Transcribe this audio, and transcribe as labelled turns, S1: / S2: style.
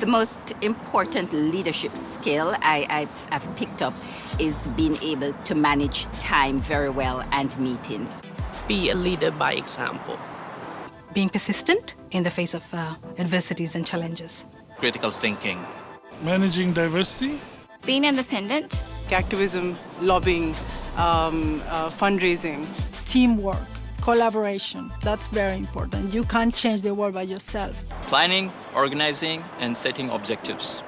S1: The most important leadership skill I, I've, I've picked up is being able to manage time very well and meetings.
S2: Be a leader by example.
S3: Being persistent in the face of uh, adversities and challenges.
S4: Critical thinking.
S5: Managing diversity.
S6: Being independent.
S7: Activism, lobbying, um, uh, fundraising.
S8: Teamwork, collaboration, that's very important. You can't change the world by yourself.
S4: Planning, organizing, and setting objectives.